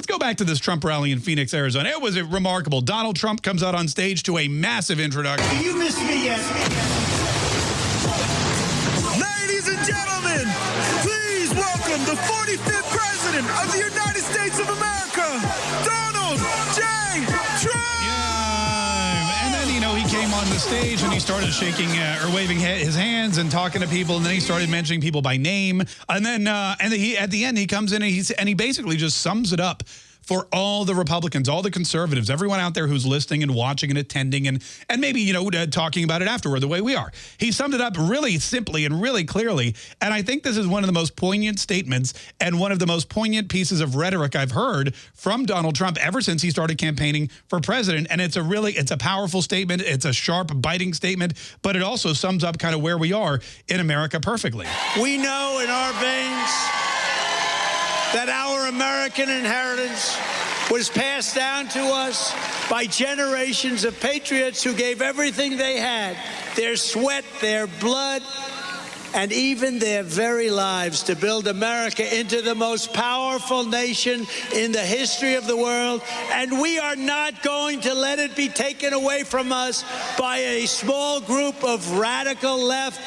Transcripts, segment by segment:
Let's go back to this Trump rally in Phoenix, Arizona. It was remarkable. Donald Trump comes out on stage to a massive introduction. Do you miss me yet? Ladies and gentlemen, please welcome the 45th President of the United States of America, Donald J. Trump! Yeah, on the stage and he started shaking uh, or waving his hands and talking to people, and then he started mentioning people by name. And then, uh, and he, at the end, he comes in and, he's, and he basically just sums it up for all the Republicans, all the conservatives, everyone out there who's listening and watching and attending and and maybe, you know, uh, talking about it afterward the way we are. He summed it up really simply and really clearly. And I think this is one of the most poignant statements and one of the most poignant pieces of rhetoric I've heard from Donald Trump ever since he started campaigning for president. And it's a really, it's a powerful statement. It's a sharp, biting statement, but it also sums up kind of where we are in America perfectly. We know in our veins that our American inheritance was passed down to us by generations of patriots who gave everything they had their sweat, their blood, and even their very lives to build America into the most powerful nation in the history of the world. And we are not going to let it be taken away from us by a small group of radical left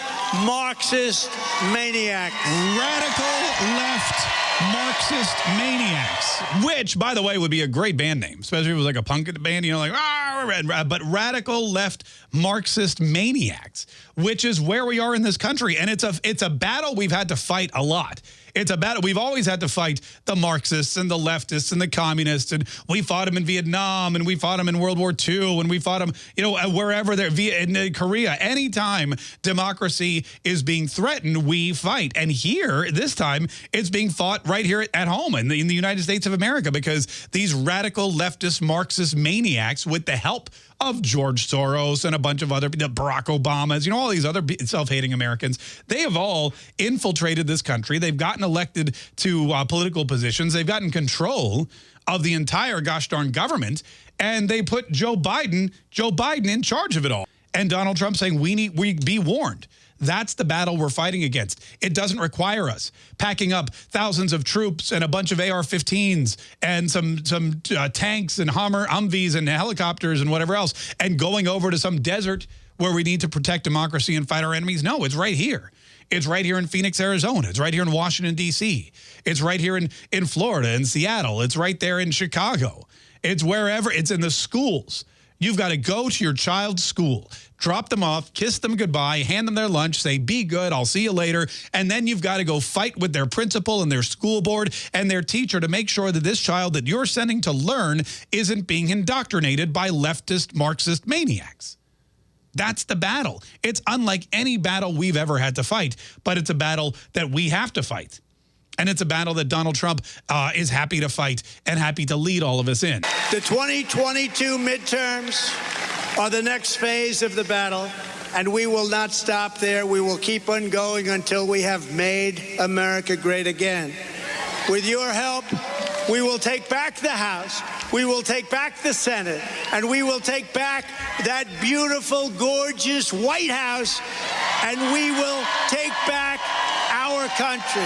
Marxist maniacs. Radical left Marxist maniacs, which, by the way, would be a great band name, especially if it was like a punk band, you know, like, ah, but radical left Marxist maniacs, which is where we are in this country. And it's a, it's a battle we've had to fight a lot. It's a battle. We've always had to fight the Marxists and the leftists and the communists. And we fought them in Vietnam and we fought them in World War II and we fought them, you know, wherever they're in uh, Korea. Anytime democracy is being threatened, we fight. And here, this time, it's being fought right here at home in the, in the United States of America because these radical leftist Marxist maniacs, with the help of George Soros and a bunch of other, Barack Obamas, you know, all these other self-hating Americans, they have all infiltrated this country. They've gotten elected to uh, political positions. They've gotten control of the entire gosh darn government. And they put Joe Biden, Joe Biden in charge of it all. And Donald Trump saying, we need, we be warned. That's the battle we're fighting against. It doesn't require us packing up thousands of troops and a bunch of AR-15s and some some uh, tanks and Hummer, Humvees and helicopters and whatever else and going over to some desert where we need to protect democracy and fight our enemies. No, it's right here. It's right here in Phoenix, Arizona. It's right here in Washington, D.C. It's right here in, in Florida and Seattle. It's right there in Chicago. It's wherever. It's in the schools. You've got to go to your child's school, drop them off, kiss them goodbye, hand them their lunch, say, be good, I'll see you later. And then you've got to go fight with their principal and their school board and their teacher to make sure that this child that you're sending to learn isn't being indoctrinated by leftist Marxist maniacs. That's the battle. It's unlike any battle we've ever had to fight, but it's a battle that we have to fight. And it's a battle that Donald Trump uh, is happy to fight and happy to lead all of us in. The 2022 midterms are the next phase of the battle, and we will not stop there. We will keep on going until we have made America great again. With your help, we will take back the House, we will take back the Senate, and we will take back that beautiful, gorgeous White House, and we will take back our country.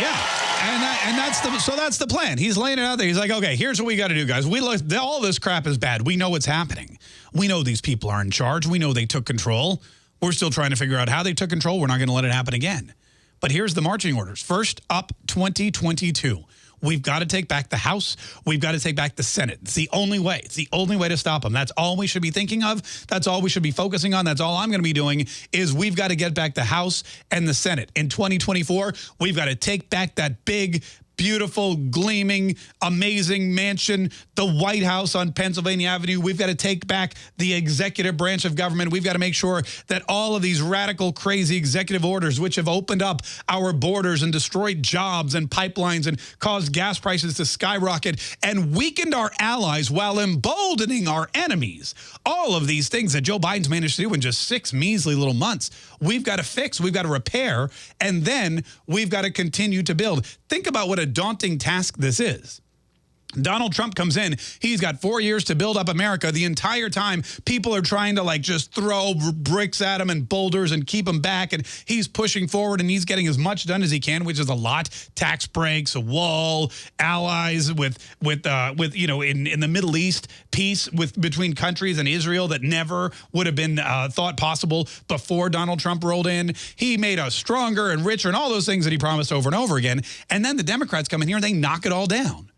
Yeah. And that, and that's the so that's the plan. He's laying it out there. He's like, okay, here's what we got to do, guys. We look all this crap is bad. We know what's happening. We know these people are in charge. We know they took control. We're still trying to figure out how they took control. We're not going to let it happen again. But here's the marching orders. First up, 2022. We've got to take back the House. We've got to take back the Senate. It's the only way. It's the only way to stop them. That's all we should be thinking of. That's all we should be focusing on. That's all I'm going to be doing is we've got to get back the House and the Senate. In 2024, we've got to take back that big, beautiful, gleaming, amazing mansion, the White House on Pennsylvania Avenue. We've got to take back the executive branch of government. We've got to make sure that all of these radical, crazy executive orders, which have opened up our borders and destroyed jobs and pipelines and caused gas prices to skyrocket and weakened our allies while emboldening our enemies. All of these things that Joe Biden's managed to do in just six measly little months, we've got to fix, we've got to repair, and then we've got to continue to build. Think about what a daunting task this is. Donald Trump comes in. He's got four years to build up America. The entire time, people are trying to like just throw bricks at him and boulders and keep him back. And he's pushing forward and he's getting as much done as he can, which is a lot. Tax breaks, a wall, allies with with uh, with you know in in the Middle East, peace with between countries and Israel that never would have been uh, thought possible before Donald Trump rolled in. He made us stronger and richer and all those things that he promised over and over again. And then the Democrats come in here and they knock it all down.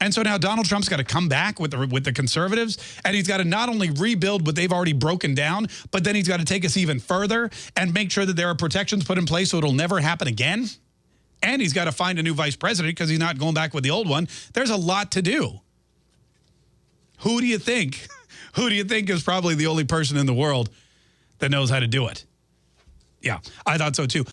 And so now Donald Trump's got to come back with the with the conservatives, and he's got to not only rebuild what they've already broken down, but then he's got to take us even further and make sure that there are protections put in place so it'll never happen again. And he's got to find a new vice president because he's not going back with the old one. There's a lot to do. Who do you think? Who do you think is probably the only person in the world that knows how to do it? Yeah, I thought so too.